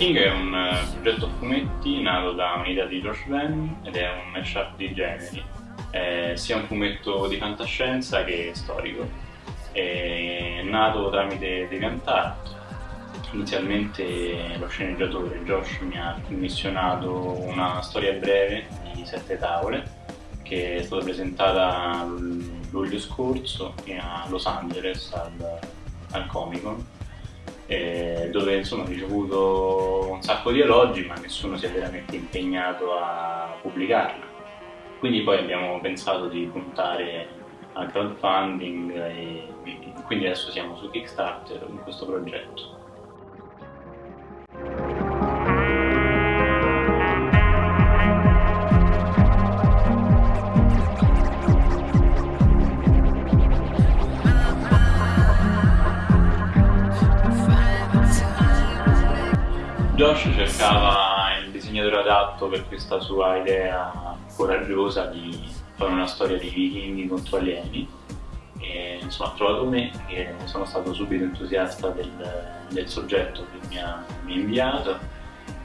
King è un eh, progetto a fumetti nato da un'idea di Josh Venn ed è un mashup di generi, è sia un fumetto di fantascienza che storico. È nato tramite DeviantArt. Inizialmente lo sceneggiatore Josh mi ha commissionato una storia breve di sette tavole che è stata presentata luglio scorso a Los Angeles al, al Comic Con dove insomma ho ricevuto un sacco di elogi ma nessuno si è veramente impegnato a pubblicarla. Quindi poi abbiamo pensato di puntare al crowdfunding e quindi adesso siamo su Kickstarter con questo progetto. Josh cercava il disegnatore adatto per questa sua idea coraggiosa di fare una storia di vichinghi contro alieni. E insomma ha trovato me che sono stato subito entusiasta del, del soggetto che mi ha, mi ha, inviato.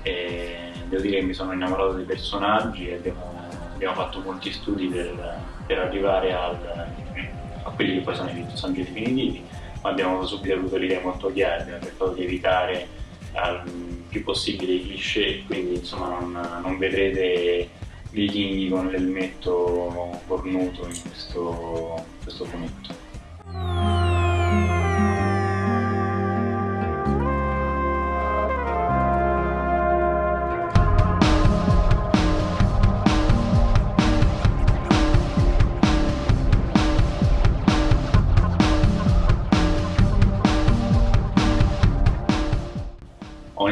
E devo dire che mi sono innamorato dei personaggi e abbiamo, abbiamo fatto molti studi per, per arrivare al, a quelli che poi sono i personaggi definitivi ma abbiamo subito avuto l'idea molto chiara, abbiamo cercato di evitare al più possibile cliché, quindi insomma non, non vedrete vichinghi con l'elmetto cornuto in questo, questo fumetto.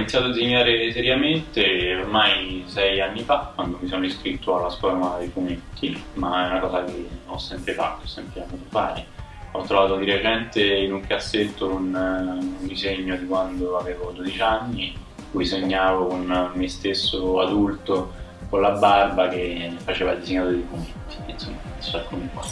Iniziato a disegnare seriamente ormai sei anni fa, quando mi sono iscritto alla scuola dei fumetti, ma è una cosa che ho sempre fatto, ho sempre amato fare. Ho trovato di recente in un cassetto un, un disegno di quando avevo 12 anni, cui segnavo con me stesso adulto con la barba che faceva il disegnatore dei fumetti, insomma, adesso eccomi qua.